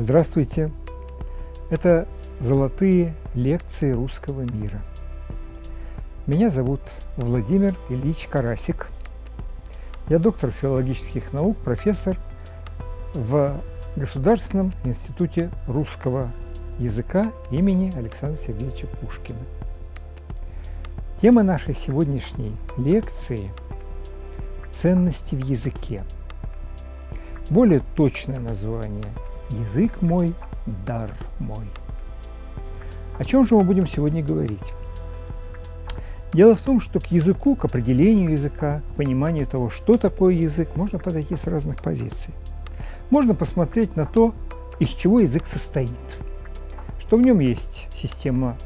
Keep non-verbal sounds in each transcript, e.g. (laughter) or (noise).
Здравствуйте! Это «Золотые лекции русского мира». Меня зовут Владимир Ильич Карасик. Я доктор филологических наук, профессор в Государственном институте русского языка имени Александра Сергеевича Пушкина. Тема нашей сегодняшней лекции – ценности в языке. Более точное название – Язык мой, дар мой. О чем же мы будем сегодня говорить? Дело в том, что к языку, к определению языка, к пониманию того, что такое язык, можно подойти с разных позиций. Можно посмотреть на то, из чего язык состоит, что в нем есть система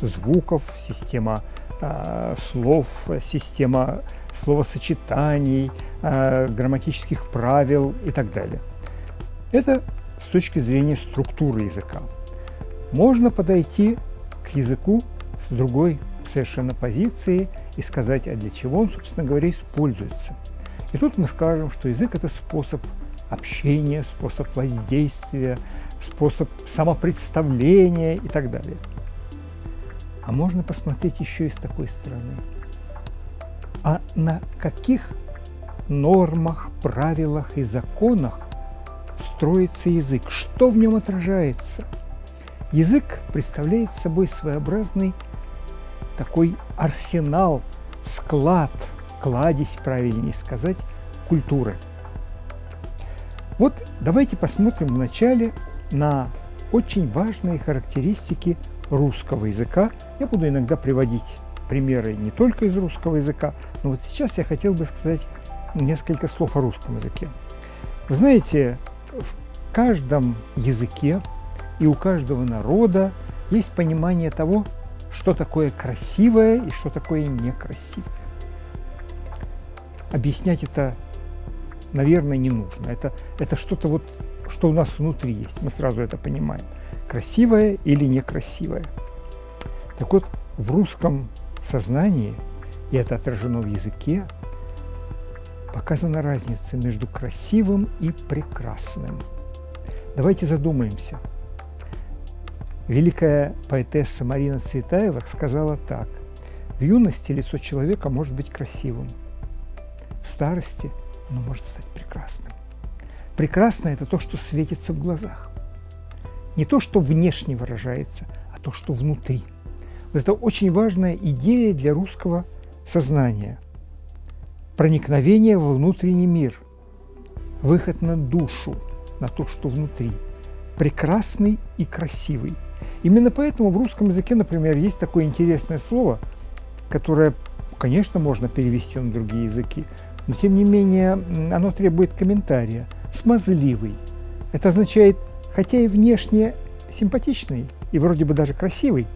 звуков, система э, слов, система словосочетаний, э, грамматических правил и так далее. Это с точки зрения структуры языка. Можно подойти к языку с другой совершенно позиции и сказать, а для чего он, собственно говоря, используется. И тут мы скажем, что язык – это способ общения, способ воздействия, способ самопредставления и так далее. А можно посмотреть еще и с такой стороны. А на каких нормах, правилах и законах строится язык, что в нем отражается. Язык представляет собой своеобразный такой арсенал, склад, кладезь, правильнее сказать, культуры. Вот давайте посмотрим вначале на очень важные характеристики русского языка. Я буду иногда приводить примеры не только из русского языка, но вот сейчас я хотел бы сказать несколько слов о русском языке. Вы знаете, в каждом языке и у каждого народа есть понимание того, что такое красивое и что такое некрасивое. Объяснять это, наверное, не нужно. Это, это что-то вот, что у нас внутри есть. Мы сразу это понимаем. Красивое или некрасивое. Так вот, в русском сознании, и это отражено в языке, показана разница между красивым и прекрасным. Давайте задумаемся. Великая поэтесса Марина Цветаева сказала так. В юности лицо человека может быть красивым, в старости оно может стать прекрасным. Прекрасное – это то, что светится в глазах. Не то, что внешне выражается, а то, что внутри. Вот это очень важная идея для русского сознания – проникновение во внутренний мир, выход на душу, на то, что внутри, прекрасный и красивый. Именно поэтому в русском языке, например, есть такое интересное слово, которое, конечно, можно перевести на другие языки, но тем не менее оно требует комментария. Смазливый. Это означает, хотя и внешне симпатичный, и вроде бы даже красивый,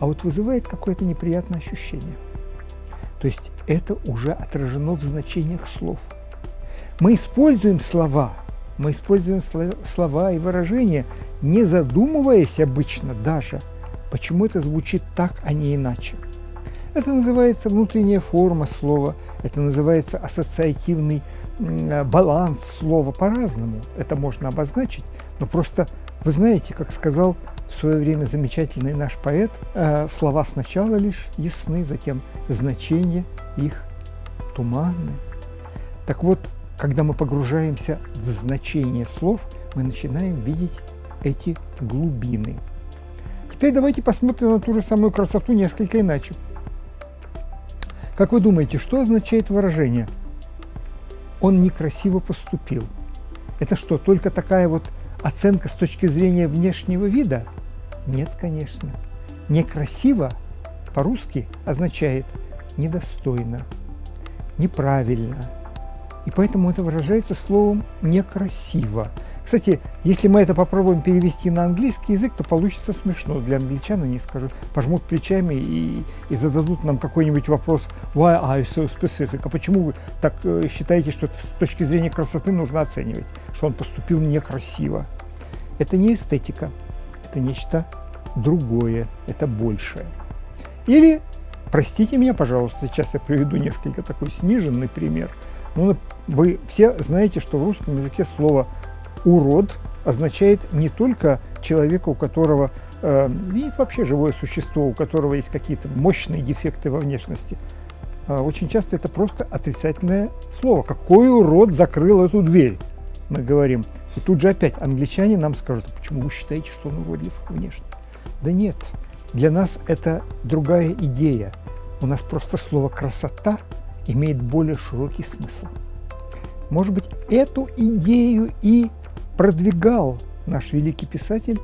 а вот вызывает какое-то неприятное ощущение. То есть это уже отражено в значениях слов. Мы используем слова, мы используем слова и выражения, не задумываясь обычно даже, почему это звучит так, а не иначе. Это называется внутренняя форма слова, это называется ассоциативный баланс слова по-разному. Это можно обозначить, но просто, вы знаете, как сказал в свое время замечательный наш поэт, э, слова сначала лишь ясны, затем значения их туманны. Так вот, когда мы погружаемся в значение слов, мы начинаем видеть эти глубины. Теперь давайте посмотрим на ту же самую красоту несколько иначе. Как вы думаете, что означает выражение «он некрасиво поступил»? Это что, только такая вот оценка с точки зрения внешнего вида? Нет, конечно. Некрасиво по-русски означает недостойно, неправильно. И поэтому это выражается словом некрасиво. Кстати, если мы это попробуем перевести на английский язык, то получится смешно. Для англичан они скажут, пожмут плечами и, и зададут нам какой-нибудь вопрос «Why are you so specific?» А почему вы так э, считаете, что это с точки зрения красоты нужно оценивать, что он поступил некрасиво? Это не эстетика, это нечто другое, это большее. Или, простите меня, пожалуйста, сейчас я приведу несколько такой сниженный пример. Ну, вы все знаете, что в русском языке слово «урод» означает не только человека, у которого э, и вообще живое существо, у которого есть какие-то мощные дефекты во внешности. А очень часто это просто отрицательное слово. Какой урод закрыл эту дверь? Мы говорим. И тут же опять англичане нам скажут, «А почему вы считаете, что он уродлив внешне? Да нет, для нас это другая идея. У нас просто слово «красота» имеет более широкий смысл. Может быть, эту идею и продвигал наш великий писатель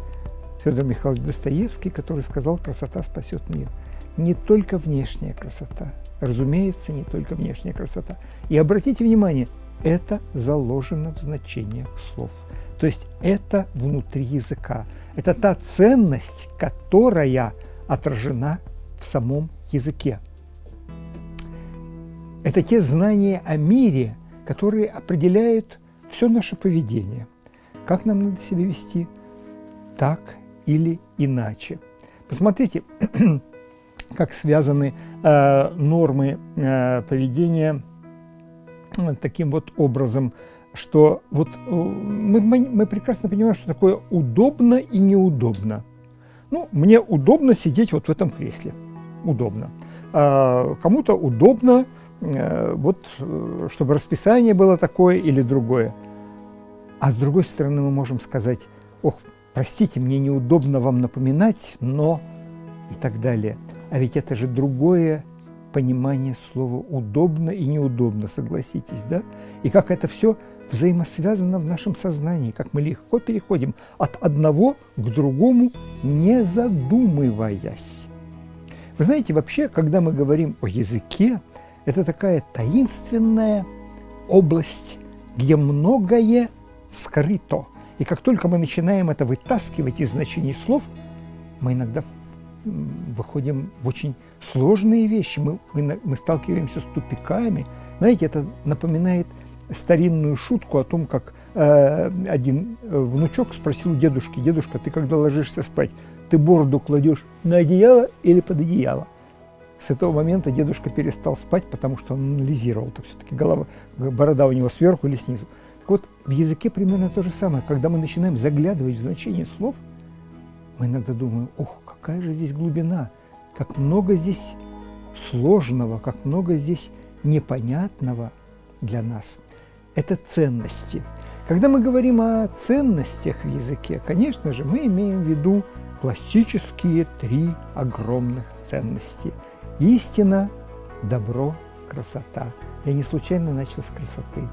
Федор Михайлович Достоевский, который сказал «красота спасет мир». Не только внешняя красота, разумеется, не только внешняя красота. И обратите внимание, это заложено в значениях слов. То есть это внутри языка. Это та ценность, которая отражена в самом языке. Это те знания о мире, которые определяют все наше поведение. Как нам надо себя вести, так или иначе. Посмотрите, (clears throat) как связаны э, нормы э, поведения э, таким вот образом, что вот э, мы, мы, мы прекрасно понимаем, что такое удобно и неудобно. Ну, мне удобно сидеть вот в этом кресле, удобно. А кому-то удобно, э, вот, чтобы расписание было такое или другое. А с другой стороны, мы можем сказать, ох, простите, мне неудобно вам напоминать, но и так далее. А ведь это же другое понимание слова «удобно» и «неудобно», согласитесь, да? И как это все взаимосвязано в нашем сознании, как мы легко переходим от одного к другому, не задумываясь. Вы знаете, вообще, когда мы говорим о языке, это такая таинственная область, где многое скрыто. И как только мы начинаем это вытаскивать из значений слов, мы иногда выходим в очень сложные вещи, мы, мы, мы сталкиваемся с тупиками. Знаете, это напоминает старинную шутку о том, как э, один э, внучок спросил у дедушки, «Дедушка, ты когда ложишься спать, ты бороду кладешь на одеяло или под одеяло?» С этого момента дедушка перестал спать, потому что он анализировал, так все-таки голова, борода у него сверху или снизу. Вот, в языке примерно то же самое. Когда мы начинаем заглядывать в значение слов, мы иногда думаем, ох, какая же здесь глубина, как много здесь сложного, как много здесь непонятного для нас – это ценности. Когда мы говорим о ценностях в языке, конечно же, мы имеем в виду классические три огромных ценности. Истина, добро, красота. Я не случайно начал с красоты.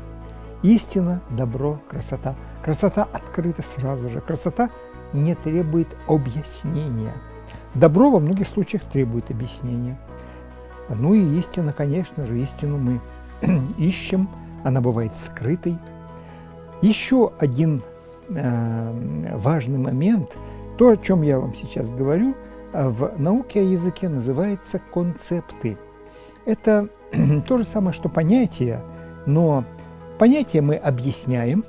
Истина, добро, красота. Красота открыта сразу же. Красота не требует объяснения. Добро во многих случаях требует объяснения. Ну и истина, конечно же, истину мы (clears throat) ищем – она бывает скрытой. Еще один э, важный момент, то, о чем я вам сейчас говорю, э, в науке о языке называется концепты. Это (clears throat) то же самое, что понятия, но понятия мы объясняем,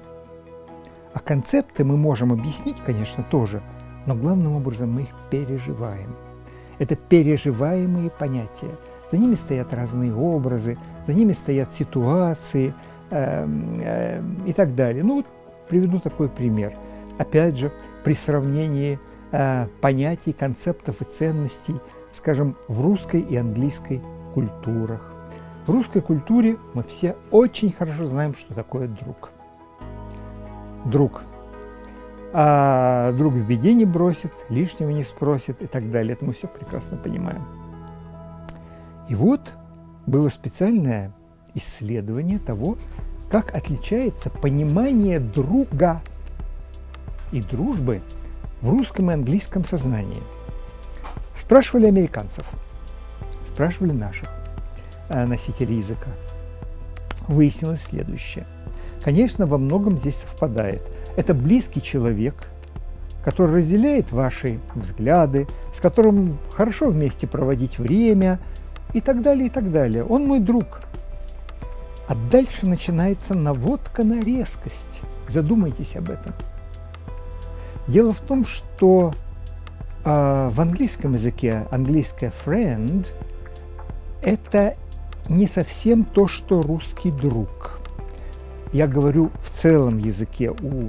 а концепты мы можем объяснить, конечно, тоже, но главным образом мы их переживаем. Это переживаемые понятия. За ними стоят разные образы, за ними стоят ситуации э, э, и так далее. Ну вот приведу такой пример. Опять же, при сравнении э, понятий, концептов и ценностей, скажем, в русской и английской культурах. В русской культуре мы все очень хорошо знаем, что такое друг. Друг. А друг в беде не бросит, лишнего не спросит и так далее. Это мы все прекрасно понимаем. И вот было специальное исследование того, как отличается понимание друга и дружбы в русском и английском сознании. Спрашивали американцев, спрашивали наших э, носителей языка. Выяснилось следующее. Конечно, во многом здесь совпадает. Это близкий человек, который разделяет ваши взгляды, с которым хорошо вместе проводить время – и так далее, и так далее. Он мой друг. А дальше начинается наводка на резкость. Задумайтесь об этом. Дело в том, что э, в английском языке английское friend – это не совсем то, что русский друг. я говорю в целом языке, у,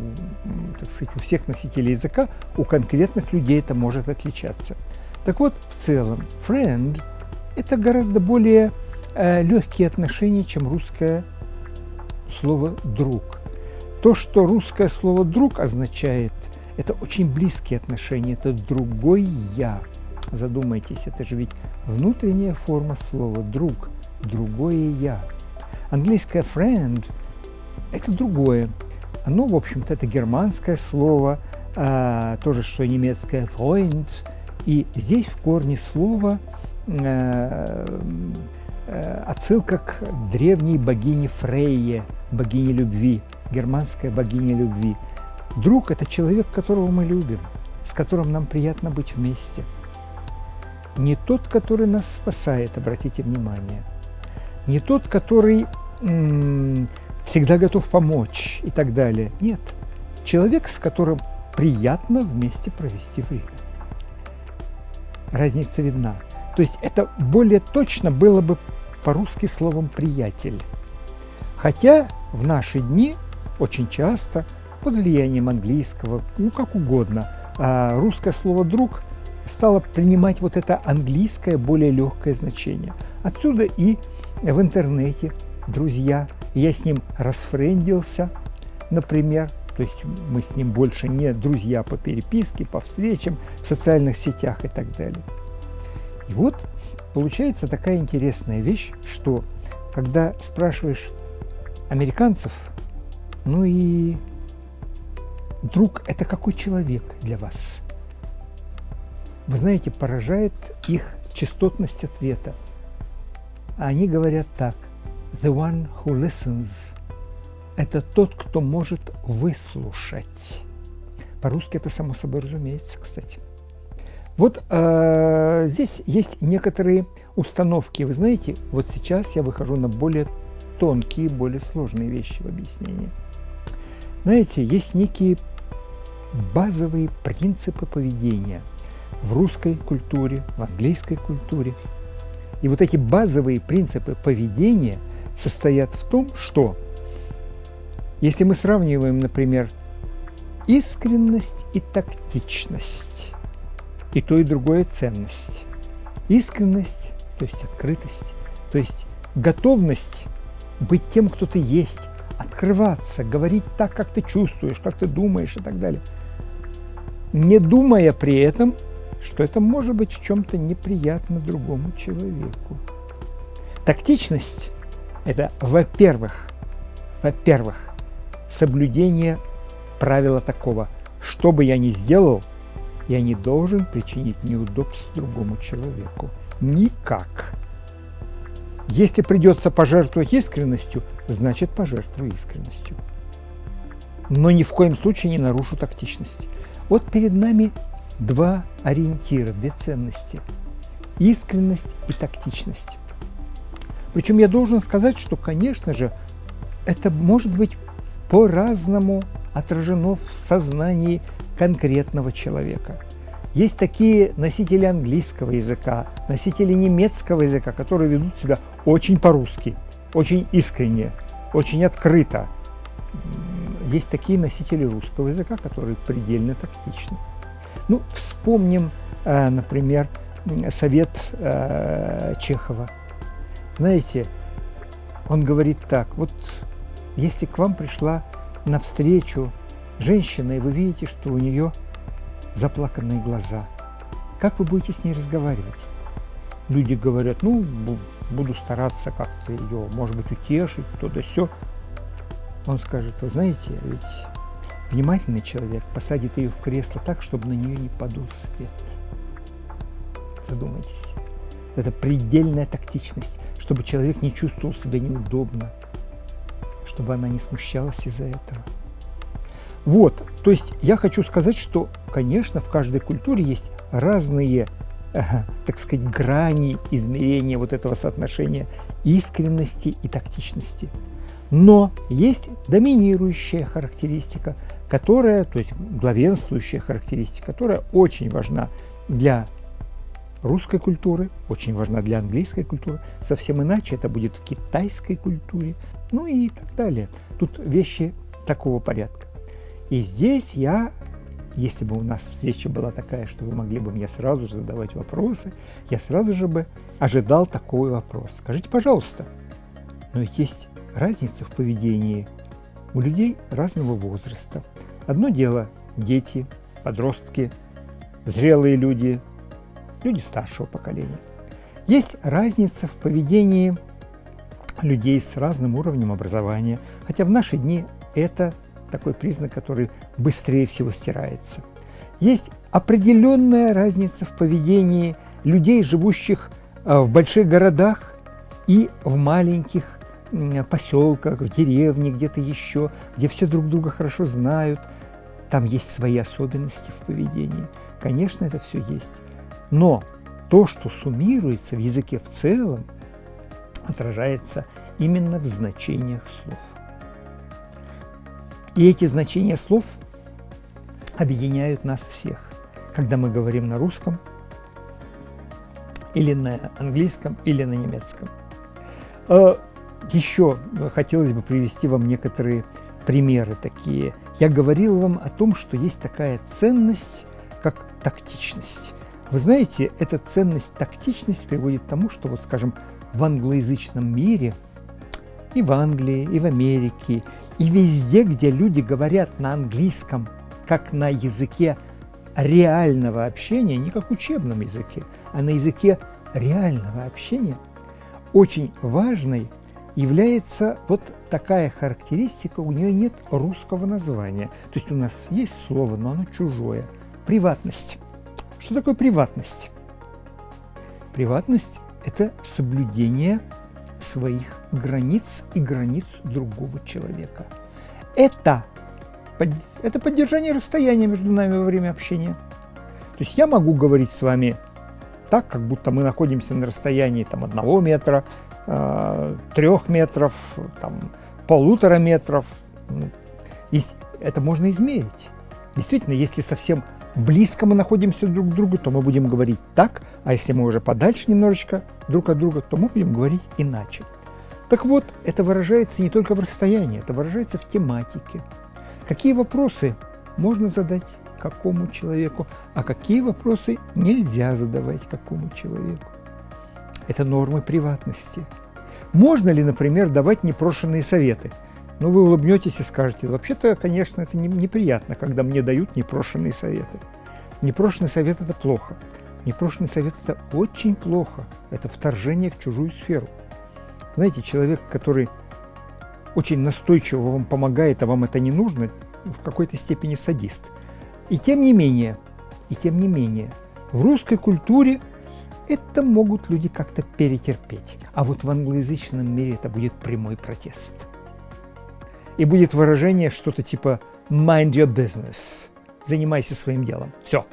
так сказать, у всех носителей языка, у конкретных людей это может отличаться. Так вот, в целом, friend – это гораздо более э, легкие отношения, чем русское слово «друг». То, что русское слово «друг» означает, это очень близкие отношения, это другой «я». Задумайтесь, это же ведь внутренняя форма слова «друг», другое «я». Английское «friend» – это другое. Оно, в общем-то, это германское слово, а, то же, что немецкое «freund», и здесь в корне слова э, э, отсылка к древней богине Фрейе, богине любви, германская богиня любви. Друг – это человек, которого мы любим, с которым нам приятно быть вместе. Не тот, который нас спасает, обратите внимание. Не тот, который всегда готов помочь и так далее. Нет. Человек, с которым приятно вместе провести время. Разница видна. То есть это более точно было бы по-русски словом «приятель». Хотя в наши дни очень часто под влиянием английского, ну как угодно, а русское слово «друг» стало принимать вот это английское более легкое значение. Отсюда и в интернете друзья, я с ним расфрендился, например, то есть мы с ним больше не друзья по переписке, по встречам в социальных сетях и так далее. И вот получается такая интересная вещь, что когда спрашиваешь американцев, ну и друг – это какой человек для вас? Вы знаете, поражает их частотность ответа. Они говорят так – The one who listens – это тот, кто может выслушать. По-русски это само собой разумеется, кстати. Вот э, здесь есть некоторые установки. Вы знаете, вот сейчас я выхожу на более тонкие, более сложные вещи в объяснении. Знаете, есть некие базовые принципы поведения в русской культуре, в английской культуре. И вот эти базовые принципы поведения – состоят в том, что если мы сравниваем, например, искренность и тактичность, и то, и другое ценность. Искренность, то есть открытость, то есть готовность быть тем, кто ты есть, открываться, говорить так, как ты чувствуешь, как ты думаешь и так далее. Не думая при этом, что это может быть в чем-то неприятно другому человеку. Тактичность это, во-первых, во-первых, соблюдение правила такого, что бы я ни сделал, я не должен причинить неудобств другому человеку. Никак. Если придется пожертвовать искренностью, значит пожертвую искренностью. Но ни в коем случае не нарушу тактичность. Вот перед нами два ориентира, две ценности. Искренность и тактичность. Причем я должен сказать, что, конечно же, это может быть по-разному отражено в сознании конкретного человека. Есть такие носители английского языка, носители немецкого языка, которые ведут себя очень по-русски, очень искренне, очень открыто. Есть такие носители русского языка, которые предельно тактичны. Ну, вспомним, э, например, совет э, Чехова – знаете, он говорит так, вот если к вам пришла навстречу женщина, и вы видите, что у нее заплаканные глаза, как вы будете с ней разговаривать? Люди говорят, ну, буду стараться как-то ее, может быть, утешить, то-да все. Он скажет, вы знаете, ведь внимательный человек посадит ее в кресло так, чтобы на нее не подул свет. Задумайтесь. Это предельная тактичность чтобы человек не чувствовал себя неудобно, чтобы она не смущалась из-за этого. Вот, то есть я хочу сказать, что, конечно, в каждой культуре есть разные, э, так сказать, грани измерения вот этого соотношения искренности и тактичности. Но есть доминирующая характеристика, которая, то есть главенствующая характеристика, которая очень важна для русской культуры, очень важна для английской культуры, совсем иначе это будет в китайской культуре, ну и так далее. Тут вещи такого порядка. И здесь я, если бы у нас встреча была такая, что вы могли бы мне сразу же задавать вопросы, я сразу же бы ожидал такой вопрос. Скажите, пожалуйста, но ведь есть разница в поведении у людей разного возраста. Одно дело – дети, подростки, зрелые люди, люди старшего поколения. Есть разница в поведении людей с разным уровнем образования, хотя в наши дни это такой признак, который быстрее всего стирается. Есть определенная разница в поведении людей, живущих э, в больших городах и в маленьких поселках, в деревне, где-то еще, где все друг друга хорошо знают. Там есть свои особенности в поведении. Конечно, это все есть. Но то, что суммируется в языке в целом, отражается именно в значениях слов. И эти значения слов объединяют нас всех. Когда мы говорим на русском, или на английском, или на немецком. Еще хотелось бы привести вам некоторые примеры такие. Я говорил вам о том, что есть такая ценность, как тактичность. Вы знаете, эта ценность, тактичность приводит к тому, что, вот скажем, в англоязычном мире, и в Англии, и в Америке, и везде, где люди говорят на английском, как на языке реального общения, не как учебном языке, а на языке реального общения, очень важной является вот такая характеристика, у нее нет русского названия. То есть у нас есть слово, но оно чужое. Приватность. Что такое приватность? Приватность – это соблюдение своих границ и границ другого человека. Это, это поддержание расстояния между нами во время общения. То есть я могу говорить с вами так, как будто мы находимся на расстоянии там, одного метра, трех метров, там, полутора метров. Ну, это можно измерить. Действительно, если совсем близко мы находимся друг к другу, то мы будем говорить так, а если мы уже подальше немножечко друг от друга, то мы будем говорить иначе. Так вот, это выражается не только в расстоянии, это выражается в тематике. Какие вопросы можно задать какому человеку, а какие вопросы нельзя задавать какому человеку. Это нормы приватности. Можно ли, например, давать непрошенные советы – ну, вы улыбнетесь и скажете, вообще-то, конечно, это неприятно, когда мне дают непрошенные советы. Непрошенный совет – это плохо. Непрошенный совет – это очень плохо. Это вторжение в чужую сферу. Знаете, человек, который очень настойчиво вам помогает, а вам это не нужно, в какой-то степени садист. И тем не менее, и тем не менее, в русской культуре это могут люди как-то перетерпеть. А вот в англоязычном мире это будет прямой протест и будет выражение что-то типа «mind your business», «занимайся своим делом». Все.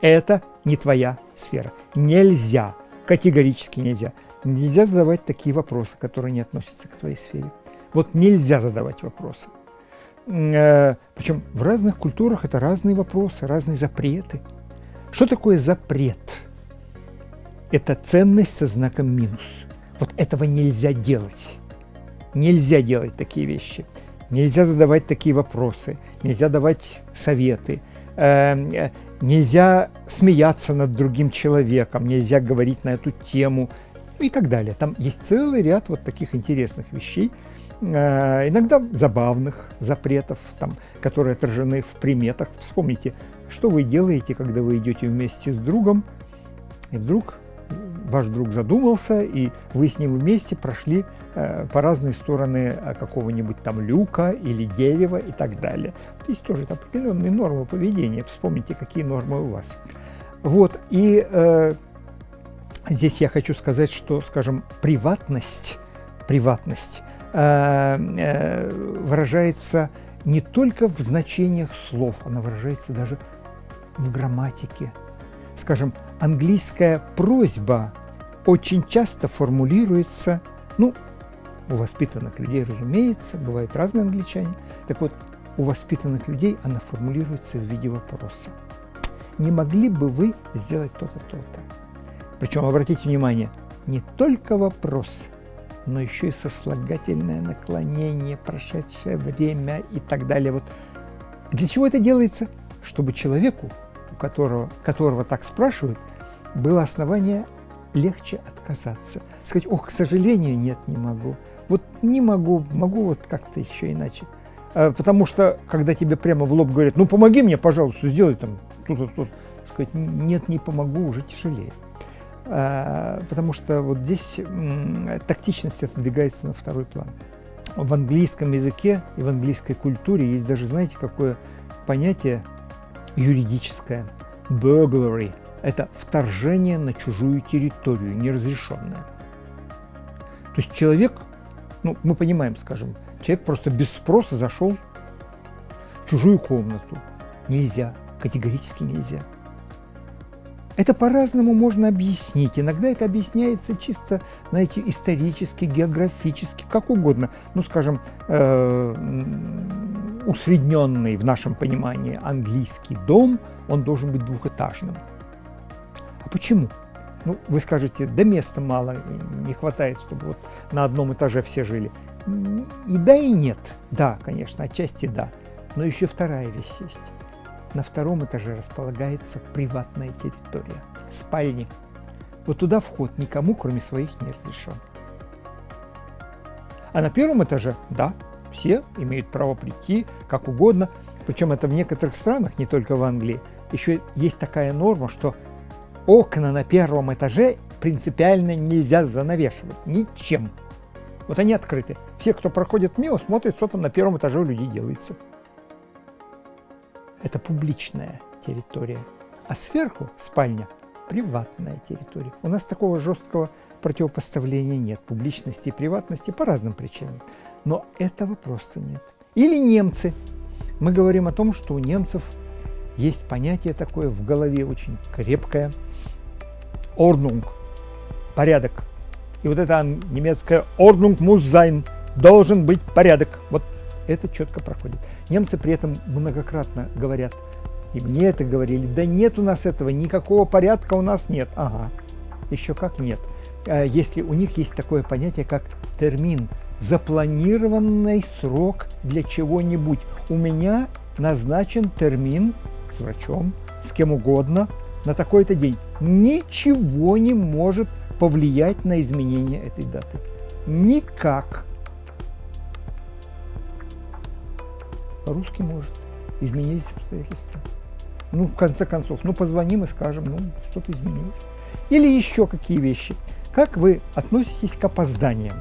Это не твоя сфера. Нельзя, категорически нельзя. Нельзя задавать такие вопросы, которые не относятся к твоей сфере. Вот нельзя задавать вопросы. Э, Причем в разных культурах это разные вопросы, разные запреты. Что такое запрет? Это ценность со знаком минус. Вот этого нельзя делать. Нельзя делать такие вещи. Нельзя задавать такие вопросы, нельзя давать советы, эм, э, нельзя смеяться над другим человеком, нельзя говорить на эту тему ну и так далее. Там есть целый ряд вот таких интересных вещей, э, иногда забавных запретов, там, которые отражены в приметах. Вспомните, что вы делаете, когда вы идете вместе с другом, и вдруг ваш друг задумался, и вы с ним вместе прошли э, по разные стороны э, какого-нибудь там люка или дерева и так далее. Здесь тоже определенные нормы поведения. Вспомните, какие нормы у вас. Вот, и э, здесь я хочу сказать, что, скажем, приватность, приватность э, э, выражается не только в значениях слов, она выражается даже в грамматике. Скажем, английская просьба очень часто формулируется, ну, у воспитанных людей, разумеется, бывают разные англичане. Так вот, у воспитанных людей она формулируется в виде вопроса. Не могли бы вы сделать то-то, то-то? Причем, обратите внимание, не только вопрос, но еще и сослагательное наклонение, прошедшее время и так далее. Вот для чего это делается? Чтобы человеку, которого, которого так спрашивают, было основание легче отказаться. Сказать, ох, к сожалению, нет, не могу. Вот не могу, могу вот как-то еще иначе. А, потому что, когда тебе прямо в лоб говорят, ну помоги мне, пожалуйста, сделай там тут, тут, сказать, нет, не помогу, уже тяжелее. А, потому что вот здесь тактичность отодвигается на второй план. В английском языке и в английской культуре есть даже, знаете, какое понятие юридическое – burglary – это вторжение на чужую территорию, неразрешенное. То есть человек, ну, мы понимаем, скажем, человек просто без спроса зашел в чужую комнату. Нельзя, категорически нельзя. Это по-разному можно объяснить. Иногда это объясняется чисто, знаете, исторически, географически, как угодно. Ну, скажем, э, усредненный в нашем понимании английский дом, он должен быть двухэтажным. Почему? Ну, вы скажете, да места мало, не хватает, чтобы вот на одном этаже все жили. И да, и нет. Да, конечно, отчасти да. Но еще вторая вещь есть. На втором этаже располагается приватная территория, спальни. Вот туда вход никому, кроме своих, не разрешен. А на первом этаже, да, все имеют право прийти как угодно. Причем это в некоторых странах, не только в Англии, еще есть такая норма, что окна на первом этаже принципиально нельзя занавешивать ничем. Вот они открыты. Все, кто проходит мимо, смотрят, что там на первом этаже у людей делается. Это публичная территория. А сверху спальня – приватная территория. У нас такого жесткого противопоставления нет. Публичности и приватности по разным причинам. Но этого просто нет. Или немцы. Мы говорим о том, что у немцев есть понятие такое в голове очень крепкое – Ordnung, порядок. И вот это немецкое Ordnung muss sein, должен быть порядок. Вот это четко проходит. Немцы при этом многократно говорят, и мне это говорили, да нет у нас этого, никакого порядка у нас нет. Ага, еще как нет. А если у них есть такое понятие, как термин, запланированный срок для чего-нибудь. У меня назначен термин с врачом, с кем угодно на такой-то день ничего не может повлиять на изменение этой даты. Никак. По-русски может. Изменились обстоятельства. Ну, в конце концов, ну, позвоним и скажем, ну, что-то изменилось. Или еще какие вещи. Как вы относитесь к опозданиям?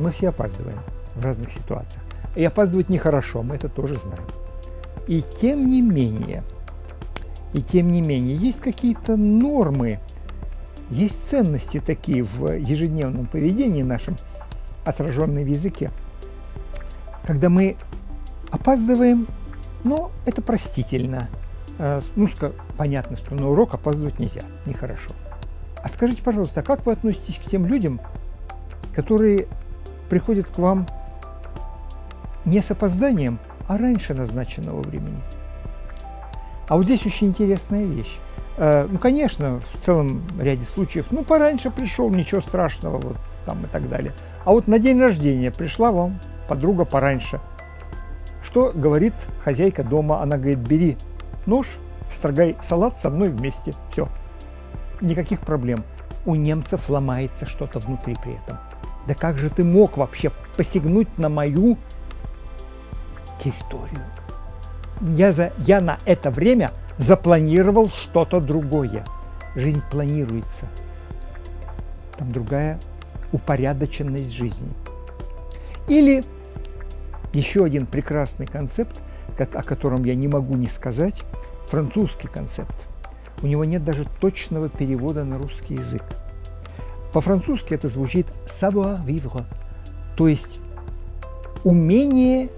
Мы все опаздываем в разных ситуациях. И опаздывать нехорошо, мы это тоже знаем. И тем не менее, и тем не менее, есть какие-то нормы, есть ценности такие в ежедневном поведении нашем, отраженные в языке. Когда мы опаздываем, но это простительно. Э, ну, понятно, что на урок опаздывать нельзя, нехорошо. А скажите, пожалуйста, а как вы относитесь к тем людям, которые приходят к вам не с опозданием, а раньше назначенного времени? А вот здесь очень интересная вещь. Э, ну, конечно, в целом ряде случаев, ну, пораньше пришел, ничего страшного, вот там и так далее. А вот на день рождения пришла вам подруга пораньше. Что говорит хозяйка дома? Она говорит, бери нож, строгай салат со мной вместе. Все. Никаких проблем. У немцев ломается что-то внутри при этом. Да как же ты мог вообще посягнуть на мою территорию? я, за, я на это время запланировал что-то другое. Жизнь планируется. Там другая упорядоченность жизни. Или еще один прекрасный концепт, о котором я не могу не сказать, французский концепт. У него нет даже точного перевода на русский язык. По-французски это звучит savoir vivre, то есть умение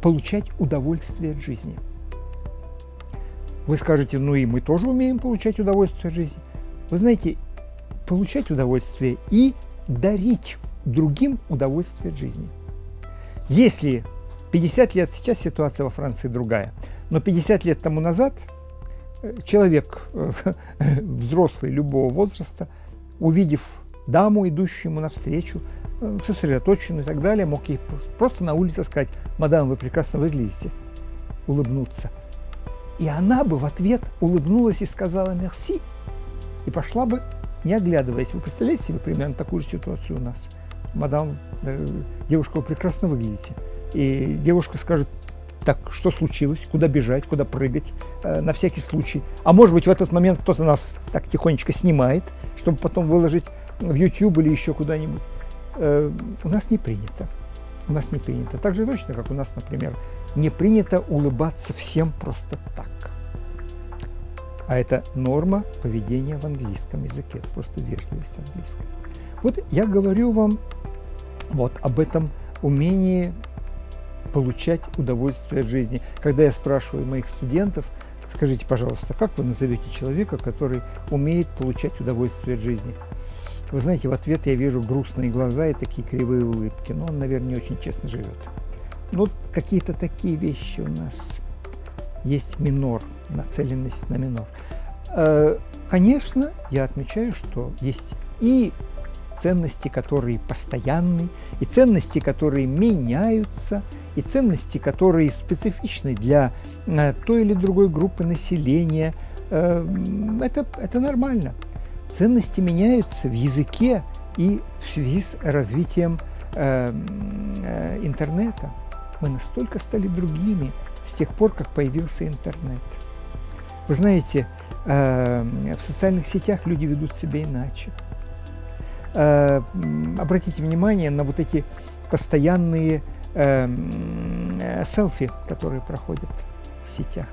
получать удовольствие от жизни. Вы скажете, ну и мы тоже умеем получать удовольствие от жизни. Вы знаете, получать удовольствие и дарить другим удовольствие от жизни. Если 50 лет, сейчас ситуация во Франции другая, но 50 лет тому назад человек (laughs) взрослый любого возраста, увидев даму, идущую ему навстречу, сосредоточенную и так далее, мог ей просто на улице сказать, мадам, вы прекрасно выглядите, улыбнуться. И она бы в ответ улыбнулась и сказала «мерси», и пошла бы, не оглядываясь. Вы представляете себе примерно такую же ситуацию у нас? Мадам, девушка, вы прекрасно выглядите. И девушка скажет, так, что случилось, куда бежать, куда прыгать, э, на всякий случай. А может быть, в этот момент кто-то нас так тихонечко снимает, чтобы потом выложить в YouTube или еще куда-нибудь. Э, у нас не принято. У нас не принято. Так же точно, как у нас, например, не принято улыбаться всем просто так. А это норма поведения в английском языке, это просто вежливость английская. Вот я говорю вам вот об этом умении получать удовольствие в жизни. Когда я спрашиваю моих студентов, скажите, пожалуйста, как вы назовете человека, который умеет получать удовольствие от жизни? Вы знаете, в ответ я вижу грустные глаза и такие кривые улыбки. Но он, наверное, не очень честно живет. Ну, какие-то такие вещи у нас есть минор, нацеленность на минор. Э, конечно, я отмечаю, что есть и ценности, которые постоянны, и ценности, которые меняются, и ценности, которые специфичны для э, той или другой группы населения. Э, это, это нормально ценности меняются в языке и в связи с развитием э, э, интернета. Мы настолько стали другими с тех пор, как появился интернет. Вы знаете, э, в социальных сетях люди ведут себя иначе. Э, обратите внимание на вот эти постоянные э, э селфи, которые проходят в сетях.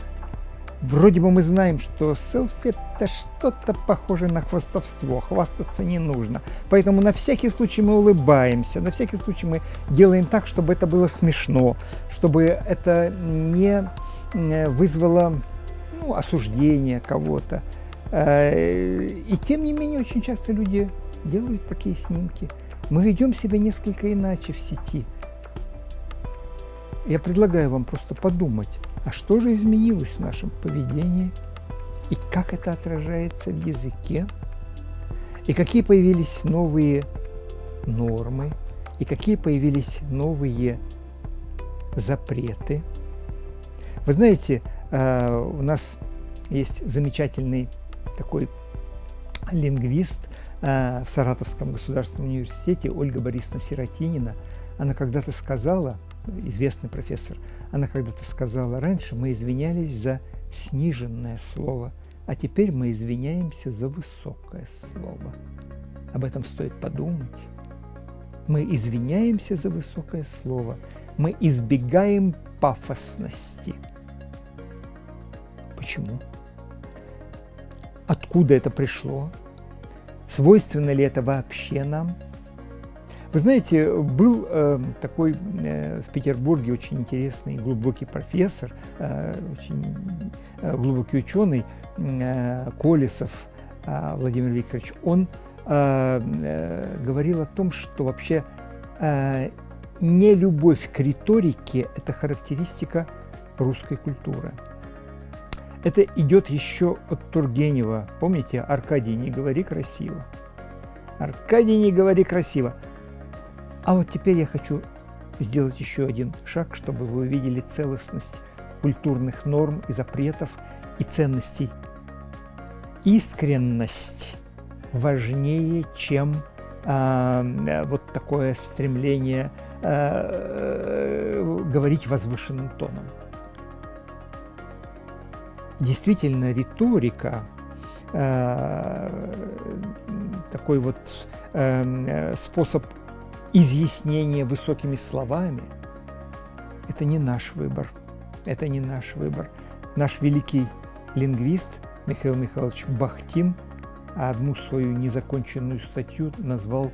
Вроде бы мы знаем, что селфи это что-то похоже на хвастовство, хвастаться не нужно. Поэтому на всякий случай мы улыбаемся, на всякий случай мы делаем так, чтобы это было смешно, чтобы это не вызвало ну, осуждение кого-то. Э, и тем не менее, очень часто люди делают такие снимки. Мы ведем себя несколько иначе в сети. Я предлагаю вам просто подумать, а что же изменилось в нашем поведении? И как это отражается в языке? И какие появились новые нормы? И какие появились новые запреты? Вы знаете, э, у нас есть замечательный такой лингвист в Саратовском государственном университете Ольга Борисовна Сиротинина. Она когда-то сказала, известный профессор, она когда-то сказала, раньше мы извинялись за сниженное слово, а теперь мы извиняемся за высокое слово. Об этом стоит подумать. Мы извиняемся за высокое слово, мы избегаем пафосности. Почему? Откуда это пришло? Свойственно ли это вообще нам? Вы знаете, был э, такой э, в Петербурге очень интересный глубокий профессор, э, очень э, глубокий ученый э, Колесов э, Владимир Викторович. Он э, э, говорил о том, что вообще э, не любовь к риторике – это характеристика русской культуры. Это идет еще от Тургенева. Помните, Аркадий, не говори красиво. Аркадий, не говори красиво. А вот теперь я хочу сделать еще один шаг, чтобы вы увидели целостность культурных норм и запретов и ценностей. Искренность важнее, чем э, вот такое стремление э, говорить возвышенным тоном. Действительно, риторика, э, такой вот э, способ изъяснение высокими словами – это не наш выбор. Это не наш выбор. Наш великий лингвист Михаил Михайлович Бахтин одну свою незаконченную статью назвал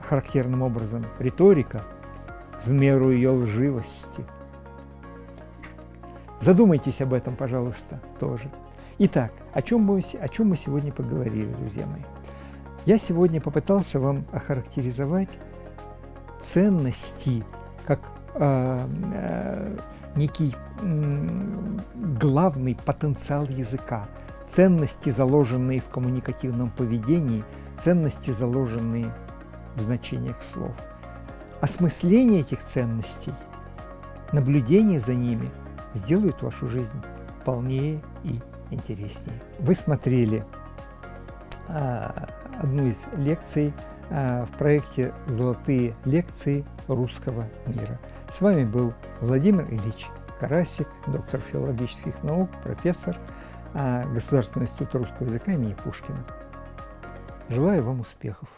характерным образом «Риторика в меру ее лживости». Задумайтесь об этом, пожалуйста, тоже. Итак, о чем мы, о чем мы сегодня поговорили, друзья мои? Я сегодня попытался вам охарактеризовать ценности как э, э, некий э, главный потенциал языка, ценности, заложенные в коммуникативном поведении, ценности, заложенные в значениях слов. Осмысление этих ценностей, наблюдение за ними сделают вашу жизнь полнее и интереснее. Вы смотрели а, одну из лекций а, в проекте «Золотые лекции русского мира». С вами был Владимир Ильич Карасик, доктор филологических наук, профессор а, Государственного института русского языка имени Пушкина. Желаю вам успехов!